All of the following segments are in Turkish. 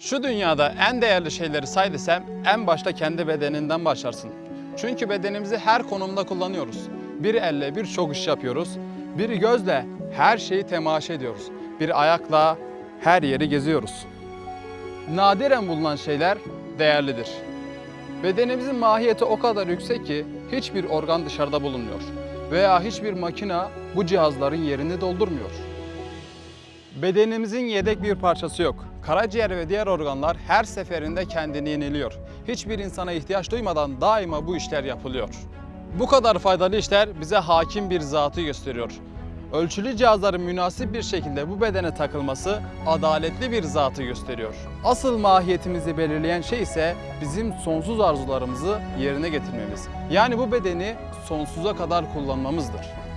Şu dünyada en değerli şeyleri say desem en başta kendi bedeninden başlarsın. Çünkü bedenimizi her konumda kullanıyoruz. Bir elle birçok iş yapıyoruz. Bir gözle her şeyi temaşa ediyoruz. Bir ayakla her yeri geziyoruz. Nadiren bulunan şeyler değerlidir. Bedenimizin mahiyeti o kadar yüksek ki hiçbir organ dışarıda bulunmuyor veya hiçbir makina bu cihazların yerini doldurmuyor. Bedenimizin yedek bir parçası yok. Karaciğer ve diğer organlar her seferinde kendini yeniliyor. Hiçbir insana ihtiyaç duymadan daima bu işler yapılıyor. Bu kadar faydalı işler bize hakim bir zatı gösteriyor. Ölçülü cihazların münasip bir şekilde bu bedene takılması adaletli bir zatı gösteriyor. Asıl mahiyetimizi belirleyen şey ise bizim sonsuz arzularımızı yerine getirmemiz. Yani bu bedeni sonsuza kadar kullanmamızdır.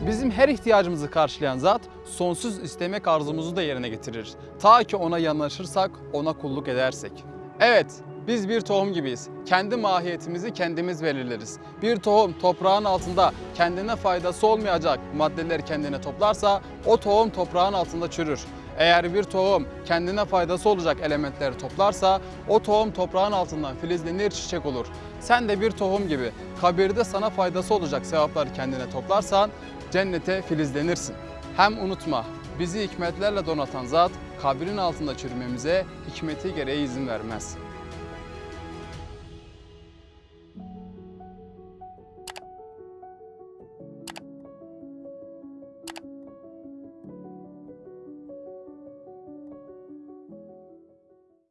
Bizim her ihtiyacımızı karşılayan zat sonsuz istemek arzumuzu da yerine getirir. Ta ki ona yanaşırsak, ona kulluk edersek. Evet, biz bir tohum gibiyiz. Kendi mahiyetimizi kendimiz belirleriz. Bir tohum toprağın altında kendine faydası olmayacak maddeleri kendine toplarsa o tohum toprağın altında çürür. Eğer bir tohum kendine faydası olacak elementleri toplarsa o tohum toprağın altından filizlenir, çiçek olur. Sen de bir tohum gibi kabirde sana faydası olacak sevapları kendine toplarsan cennete filizlenirsin. Hem unutma bizi hikmetlerle donatan zat kabrin altında çürümemize hikmeti gereği izin vermez.